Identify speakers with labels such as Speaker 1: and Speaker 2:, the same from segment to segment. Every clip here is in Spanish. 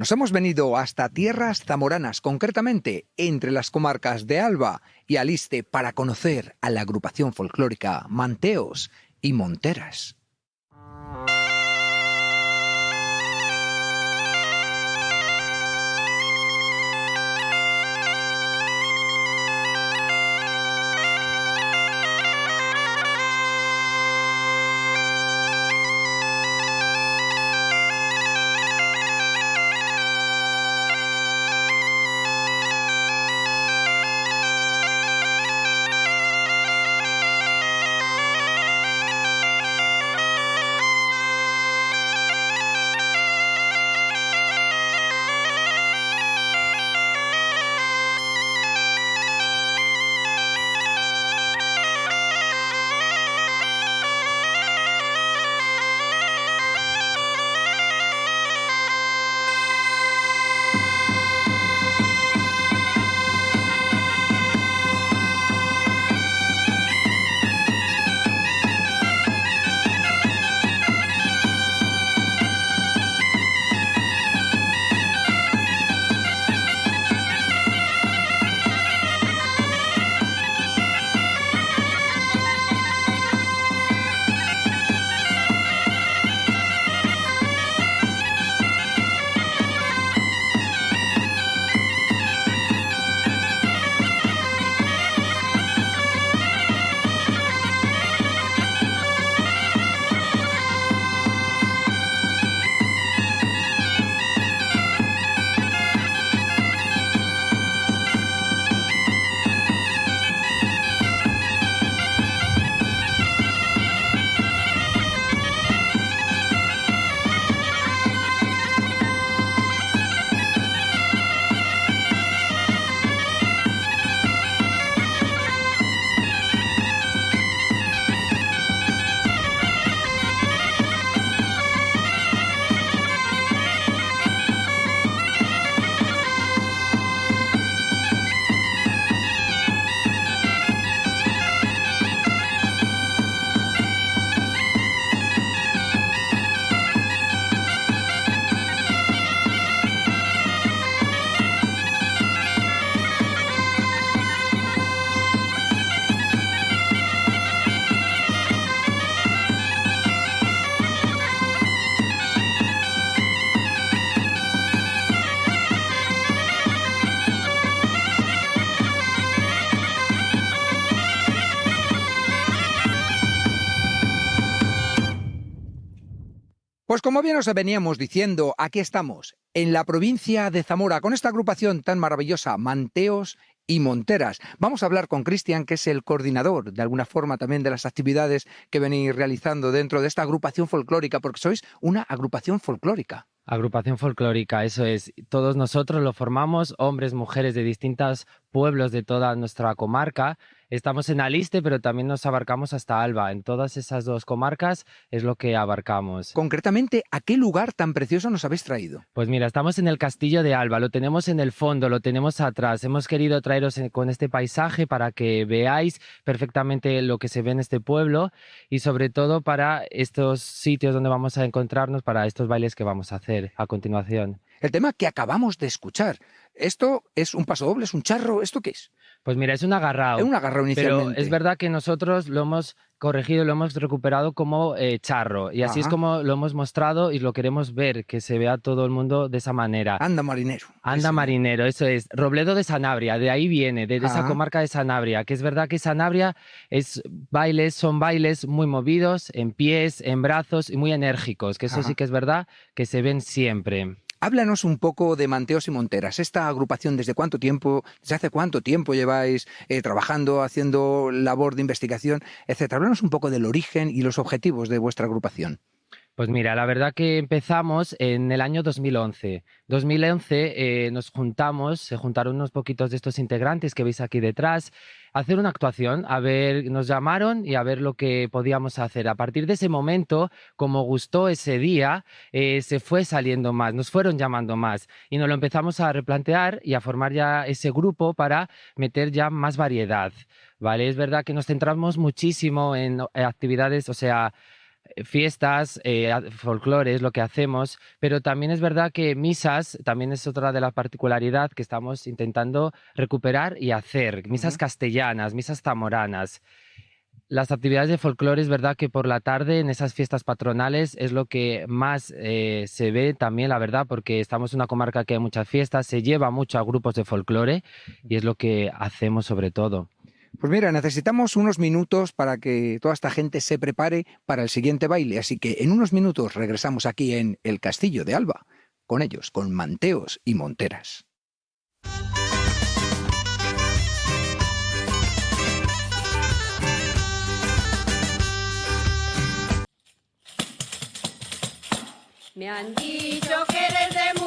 Speaker 1: Nos hemos venido hasta tierras zamoranas, concretamente entre las comarcas de Alba y Aliste, para conocer a la agrupación folclórica Manteos y Monteras. Pues como bien os veníamos diciendo, aquí estamos, en la provincia de Zamora, con esta agrupación tan maravillosa, Manteos y Monteras. Vamos a hablar con Cristian, que es el coordinador, de alguna forma, también de las actividades que venís realizando dentro de esta agrupación folclórica, porque sois una agrupación folclórica.
Speaker 2: Agrupación folclórica, eso es. Todos nosotros lo formamos, hombres, mujeres de distintos pueblos de toda nuestra comarca. Estamos en Aliste, pero también nos abarcamos hasta Alba. En todas esas dos comarcas es lo que abarcamos.
Speaker 1: Concretamente, ¿a qué lugar tan precioso nos habéis traído?
Speaker 2: Pues mira, estamos en el castillo de Alba, lo tenemos en el fondo, lo tenemos atrás. Hemos querido traeros con este paisaje para que veáis perfectamente lo que se ve en este pueblo y sobre todo para estos sitios donde vamos a encontrarnos, para estos bailes que vamos a hacer a continuación.
Speaker 1: El tema que acabamos de escuchar, ¿esto es un paso doble, es un charro? ¿Esto qué es?
Speaker 2: Pues mira, es un agarrado.
Speaker 1: Es un agarrado inicialmente.
Speaker 2: Pero es verdad que nosotros lo hemos corregido, lo hemos recuperado como eh, charro. Y así es como lo hemos mostrado y lo queremos ver, que se vea todo el mundo de esa manera.
Speaker 1: Anda marinero.
Speaker 2: Anda marinero, eso es. Robledo de Sanabria, de ahí viene, de, esa comarca de Sanabria. Que es verdad que Sanabria es bailes, son bailes muy movidos, en pies, en brazos y muy enérgicos. Que eso sí que es verdad que se ven siempre.
Speaker 1: Háblanos un poco de Manteos y Monteras. Esta agrupación, ¿desde cuánto tiempo, desde hace cuánto tiempo lleváis eh, trabajando, haciendo labor de investigación, etcétera? Háblanos un poco del origen y los objetivos de vuestra agrupación.
Speaker 2: Pues mira, la verdad que empezamos en el año 2011. 2011 eh, nos juntamos, se juntaron unos poquitos de estos integrantes que veis aquí detrás, a hacer una actuación, a ver, nos llamaron y a ver lo que podíamos hacer. A partir de ese momento, como gustó ese día, eh, se fue saliendo más, nos fueron llamando más y nos lo empezamos a replantear y a formar ya ese grupo para meter ya más variedad. ¿Vale? Es verdad que nos centramos muchísimo en actividades, o sea, fiestas, eh, folclore es lo que hacemos, pero también es verdad que misas también es otra de las particularidades que estamos intentando recuperar y hacer. Misas castellanas, misas zamoranas. Las actividades de folclore es verdad que por la tarde en esas fiestas patronales es lo que más eh, se ve también, la verdad, porque estamos en una comarca que hay muchas fiestas, se lleva mucho a grupos de folclore y es lo que hacemos sobre todo.
Speaker 1: Pues mira, necesitamos unos minutos para que toda esta gente se prepare para el siguiente baile, así que en unos minutos regresamos aquí en el Castillo de Alba, con ellos, con manteos y monteras.
Speaker 3: Me han dicho que eres de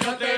Speaker 4: ramo, que yo te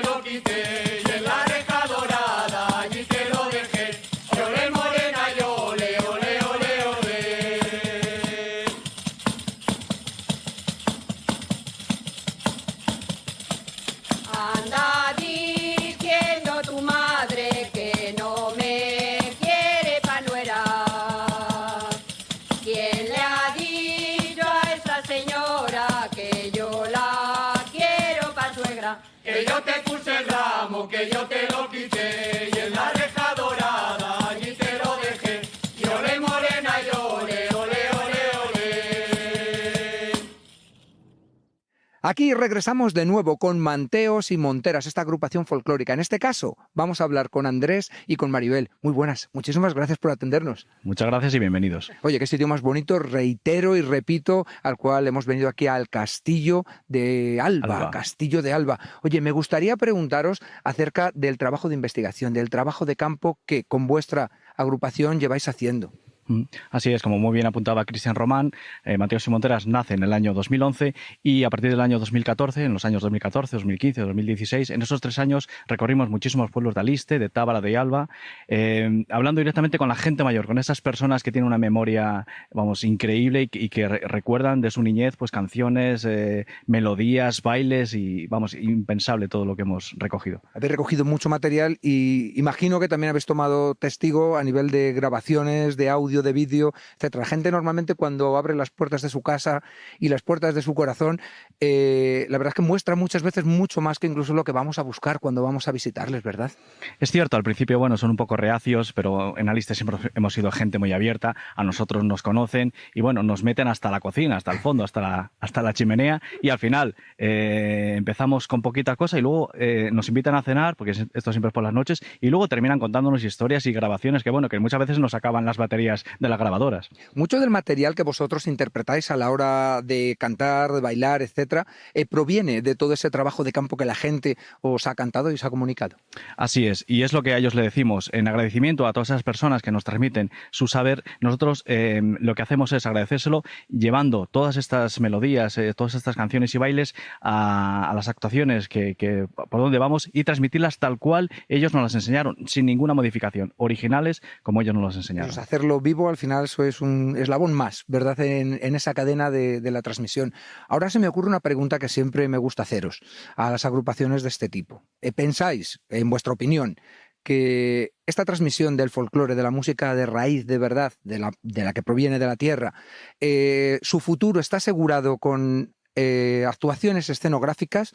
Speaker 1: Aquí regresamos de nuevo con Manteos y Monteras, esta agrupación folclórica. En este caso, vamos a hablar con Andrés y con Maribel. Muy buenas, muchísimas gracias por atendernos.
Speaker 5: Muchas gracias y bienvenidos.
Speaker 1: Oye, qué sitio más bonito, reitero y repito, al cual hemos venido aquí al Castillo de Alba,
Speaker 5: Alba.
Speaker 1: Castillo de Alba. Oye, me gustaría preguntaros acerca del trabajo de investigación, del trabajo de campo que con vuestra agrupación lleváis haciendo.
Speaker 5: Mm, Así es, como muy bien apuntaba Cristian Román, eh, Mateos y Monteras nace en el año 2011 y a partir del año 2014, en los años 2014, 2015, 2016, en esos tres años recorrimos muchísimos pueblos de Aliste, de Tábara, de Alba, eh, hablando directamente con la gente mayor, con esas personas que tienen una memoria, vamos, increíble y, y que re- recuerdan de su niñez, pues canciones, eh, melodías, bailes y, vamos, impensable todo lo que hemos recogido.
Speaker 1: Habéis recogido mucho material y imagino que también habéis tomado testigo a nivel de grabaciones, de audio, de vídeo, etcétera. Gente normalmente cuando abre las puertas de su casa y las puertas de su corazón, eh, la verdad es que muestra muchas veces mucho más que incluso lo que vamos a buscar cuando vamos a visitarles, ¿verdad?
Speaker 5: Es cierto, al principio, bueno, son un poco reacios, pero en Aliste siempre hemos sido gente muy abierta, a nosotros nos conocen y bueno, nos meten hasta la cocina, hasta el fondo, hasta la, hasta la chimenea y al final eh, empezamos con poquita cosa y luego eh, nos invitan a cenar, porque es- esto siempre es por las noches, y luego terminan contándonos historias y grabaciones que bueno, que muchas veces nos acaban las baterías de las grabadoras.
Speaker 1: Mucho del material que vosotros interpretáis a la hora de cantar, de bailar, etcétera, eh, proviene de todo ese trabajo de campo que la gente os ha cantado y os ha comunicado.
Speaker 5: Así es, y es lo que a ellos le decimos. En agradecimiento a todas esas personas que nos transmiten su saber, nosotros eh, lo que hacemos es agradecérselo llevando todas estas melodías, eh, todas estas canciones y bailes a, a las actuaciones que, que por donde vamos y transmitirlas tal cual ellos nos las enseñaron, sin ninguna modificación, originales como ellos nos las enseñaron.
Speaker 1: Pues hacerlo al final eso es un eslabón más, ¿verdad? En, esa cadena de, de la transmisión. Ahora se me ocurre una pregunta que siempre me gusta haceros a las agrupaciones de este tipo. Eh, ¿Pensáis, en vuestra opinión, que esta transmisión del folclore, de la música de raíz, de verdad, de la, de la que proviene de la tierra, eh, su futuro está asegurado con eh, actuaciones escenográficas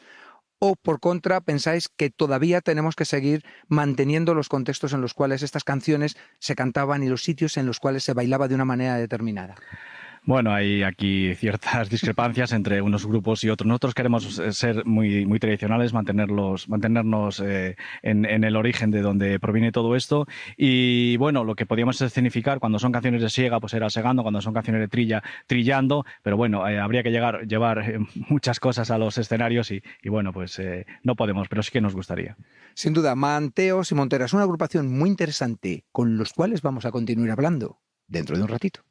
Speaker 1: o por contra pensáis que todavía tenemos que seguir manteniendo los contextos en los cuales estas canciones se cantaban y los sitios en los cuales se bailaba de una manera determinada?
Speaker 5: Bueno, hay aquí ciertas discrepancias entre unos grupos y otros. Nosotros queremos eh, ser muy, muy tradicionales, mantenerlos, mantenernos eh, en, el origen de donde proviene todo esto. Y bueno, lo que podíamos escenificar cuando son canciones de siega, pues era segando, cuando son canciones de trilla, trillando. Pero bueno, eh, habría que llegar, llevar muchas cosas a los escenarios y, y bueno, pues eh, no podemos, pero sí que nos gustaría.
Speaker 1: Sin duda, Manteos y Monteras, una agrupación muy interesante con los cuales vamos a continuar hablando dentro de un ratito.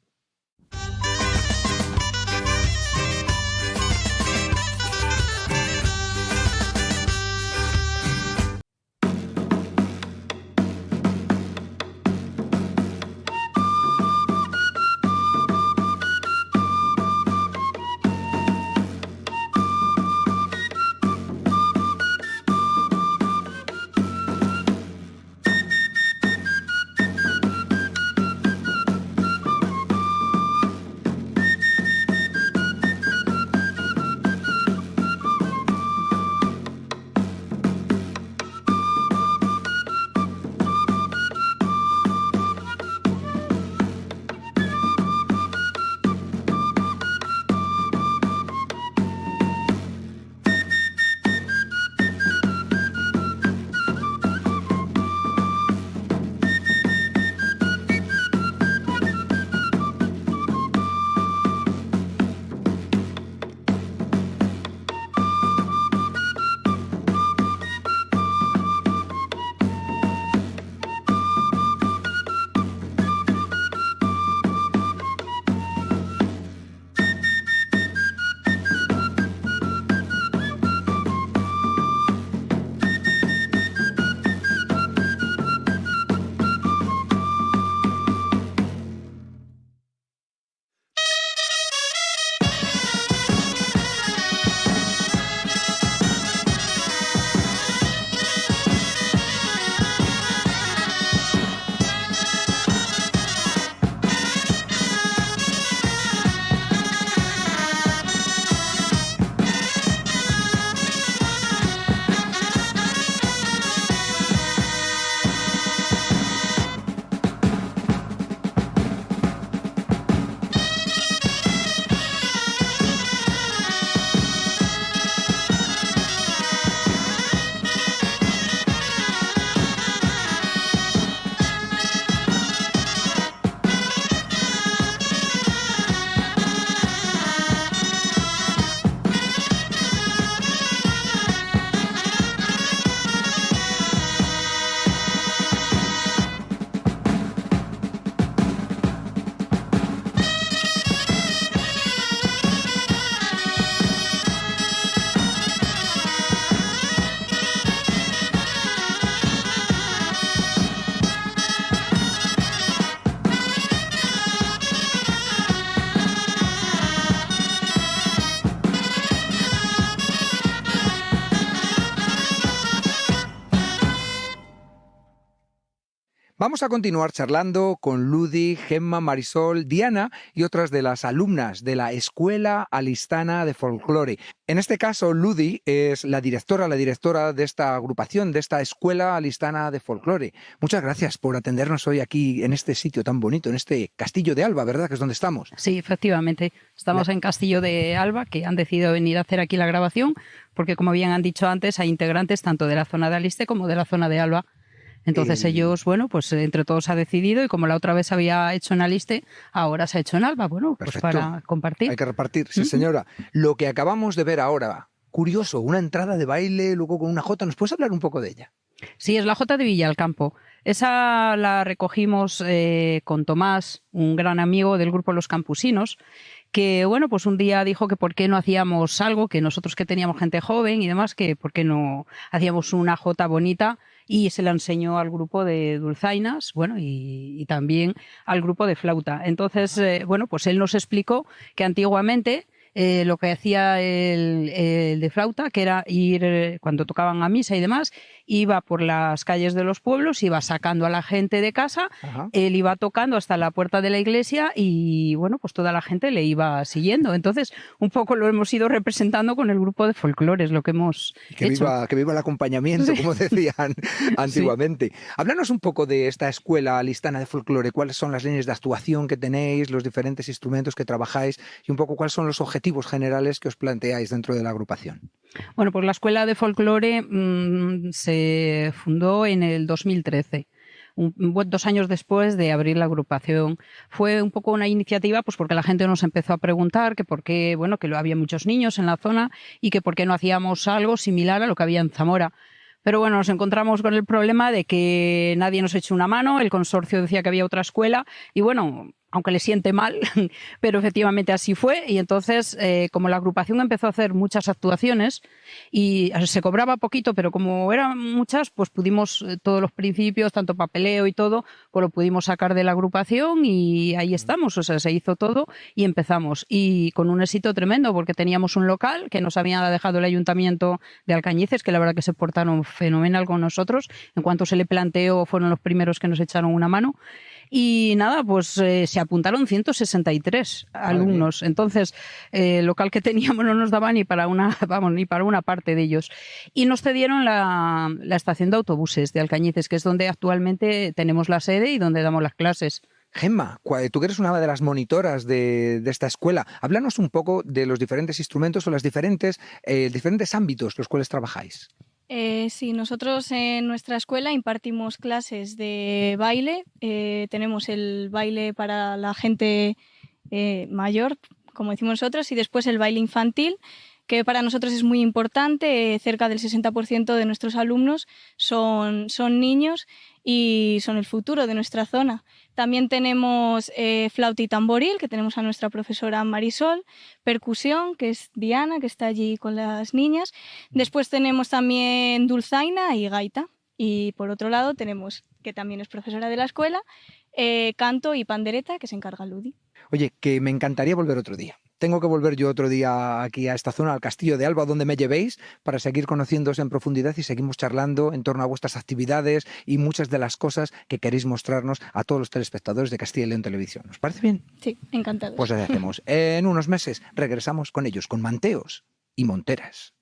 Speaker 1: Vamos a continuar charlando con Ludi, Gemma, Marisol, Diana y otras de las alumnas de la Escuela Alistana de Folclore. En este caso, Ludi es la directora, la directora de esta agrupación, de esta Escuela Alistana de Folclore. Muchas gracias por atendernos hoy aquí en este sitio tan bonito, en este Castillo de Alba, ¿verdad? Que es donde estamos.
Speaker 6: Sí, efectivamente. Estamos en Castillo de Alba, que han decidido venir a hacer aquí la grabación, porque como bien han dicho antes, hay integrantes tanto de la zona de Aliste como de la zona de Alba. Entonces
Speaker 1: Eh,
Speaker 6: ellos, bueno, pues entre todos ha decidido y como la otra vez había hecho en Aliste, ahora se ha hecho en Alba, bueno, pues para compartir.
Speaker 1: Hay que repartir, sí, señora. Lo que acabamos de ver ahora, curioso, una entrada de baile, luego con una jota. ¿Nos puedes hablar un poco de ella?
Speaker 6: Sí, es la J de Villalcampo. Esa la recogimos eh, con Tomás, un gran amigo del grupo Los Campusinos, que bueno, pues un día dijo que por qué no hacíamos algo, que nosotros que teníamos gente joven y demás, que por qué no hacíamos una jota bonita y se la enseñó al grupo de dulzainas, bueno, y, y también al grupo de flauta. Entonces, eh, bueno, pues él nos explicó que antiguamente eh, lo que hacía el, el de flauta, que era ir eh, cuando tocaban a misa y demás, iba por las calles de los pueblos, iba sacando a la gente de casa,
Speaker 1: Ajá.
Speaker 6: él iba tocando hasta la puerta de la iglesia y bueno, pues toda la gente le iba siguiendo. Entonces, un poco lo hemos ido representando con el grupo de folclores, lo que hemos
Speaker 1: Que
Speaker 6: hecho.
Speaker 1: viva, que viva el acompañamiento, como decían antiguamente. Háblanos un poco de esta escuela listana de folclore, cuáles son las líneas de actuación que tenéis, los diferentes instrumentos que trabajáis y un poco cuáles son los objetivos generales que os planteáis dentro de la agrupación.
Speaker 6: Bueno, pues la Escuela de Folclore mm, se fundó en el 2013. un- un- dos años después de abrir la agrupación. Fue un poco una iniciativa, pues porque la gente nos empezó a preguntar que por qué, bueno, que lo- había muchos niños en la zona y que por qué no hacíamos algo similar a lo que había en Zamora. Pero bueno, nos encontramos con el problema de que nadie nos echó una mano, el consorcio decía que había otra escuela y bueno, aunque le siente mal, pero efectivamente así fue. Y entonces eh, como la agrupación empezó a hacer muchas actuaciones y se cobraba poquito, pero como eran muchas, pues pudimos eh, todos los principios, tanto papeleo y todo, pues lo pudimos sacar de la agrupación y ahí estamos, o sea, se hizo todo y empezamos. Y con un éxito tremendo porque teníamos un local que nos había dejado el ayuntamiento de Alcañices, que la verdad que se portaron fenomenal con nosotros, en cuanto se le planteó fueron los primeros que nos echaron una mano y nada, pues eh, se apuntaron 163 alumnos. Entonces, eh, el local que teníamos no nos daba ni para una, vamos, ni para una parte de ellos. Y nos cedieron la, la estación de autobuses de Alcañices, que es donde actualmente tenemos la sede y donde damos las clases.
Speaker 1: Gemma, tú que eres una de las monitoras de, de esta escuela, háblanos un poco de los diferentes instrumentos o los diferentes, eh, diferentes ámbitos los cuales trabajáis.
Speaker 7: Eh, sí, nosotros en nuestra escuela impartimos clases de baile. eh, tenemos el baile para la gente eh, mayor, como decimos nosotros, y después el baile infantil, que para nosotros es muy importante. eh, cerca del 60% de nuestros alumnos son, son niños y son el futuro de nuestra zona. También tenemos eh, flauta y tamboril, que tenemos a nuestra profesora Marisol, percusión, que es Diana, que está allí con las niñas. Después tenemos también dulzaina y gaita. Y por otro lado tenemos, que también es profesora de la escuela, eh, canto y pandereta, que se encarga Ludi.
Speaker 1: Oye, que me encantaría volver otro día. Tengo que volver yo otro día aquí a esta zona, al castillo de Alba, donde me llevéis, para seguir conociéndose en profundidad y seguimos charlando en torno a vuestras actividades y muchas de las cosas que queréis mostrarnos a todos los telespectadores de Castilla y León Televisión. ¿Os parece bien?
Speaker 7: Sí, encantados.
Speaker 1: Pues así hacemos. En unos meses regresamos con ellos, con manteos y monteras.